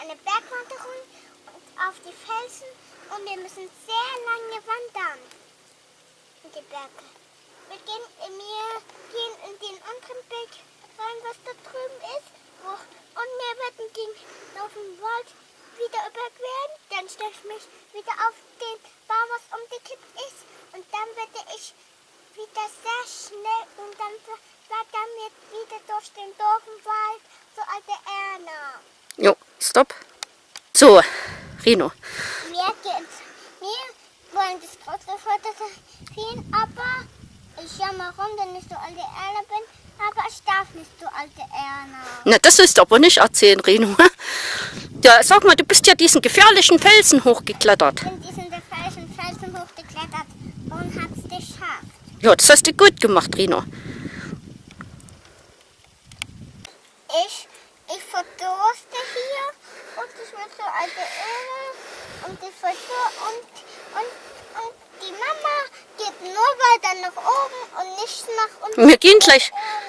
eine Bergwanderung auf die Felsen und wir müssen sehr lange wandern in die Berge. Wir gehen, wir gehen in den anderen Berg rein, was da drüben ist. Und wir werden den auf den Wald wieder überqueren. Dann stelle ich mich wieder auf den Baum, was umgekippt ist. Und dann werde ich wieder sehr schnell und dann flattern wir wieder durch den Dorfenwald zu alte Erna. Stopp. So, Rino. Wir, gehen, wir wollen das trotzdem fotografieren, aber ich schau mal rum, wenn ich so alte Erna bin. Aber ich darf nicht so alte Erna. Na, das ist aber nicht erzählen, Rino. Ja, sag mal, du bist ja diesen gefährlichen Felsen hochgeklettert. Ich bin diesen gefährlichen Felsen hochgeklettert und hab's geschafft. Ja, das hast du gut gemacht, Rino. Ich, hier und ich will so alte Öle und ich verdurste und, und, und die Mama geht nur weiter nach oben und nicht nach unten. Wir gehen gleich. Öle.